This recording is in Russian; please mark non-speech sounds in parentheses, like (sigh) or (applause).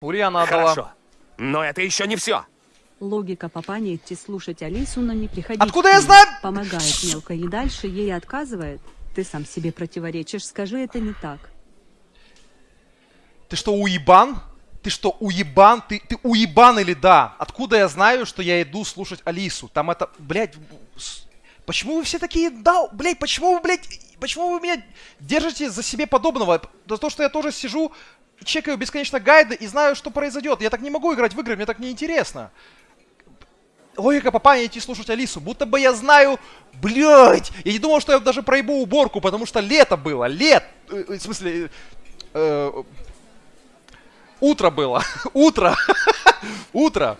Ульяна отдала. Хорошо. Но это еще не все. Логика папа идти слушать Алису, но не приходить. Откуда я знаю? Помогает мелко и дальше ей отказывает. Ты сам себе противоречишь, скажи это не так. Ты что, уебан? Ты что, уебан? Ты, ты уебан или да? Откуда я знаю, что я иду слушать Алису? Там это, блядь, почему вы все такие, да, блядь, почему вы, блядь, почему вы меня держите за себе подобного? За то, что я тоже сижу, чекаю бесконечно гайды и знаю, что произойдет. Я так не могу играть в игры, мне так неинтересно. Логика папа идти слушать Алису. Будто бы я знаю, блядь, я не думал, что я даже проебу уборку, потому что лето было, лет, э, э, в смысле, э, Утро было. (laughs) Утро. (laughs) Утро.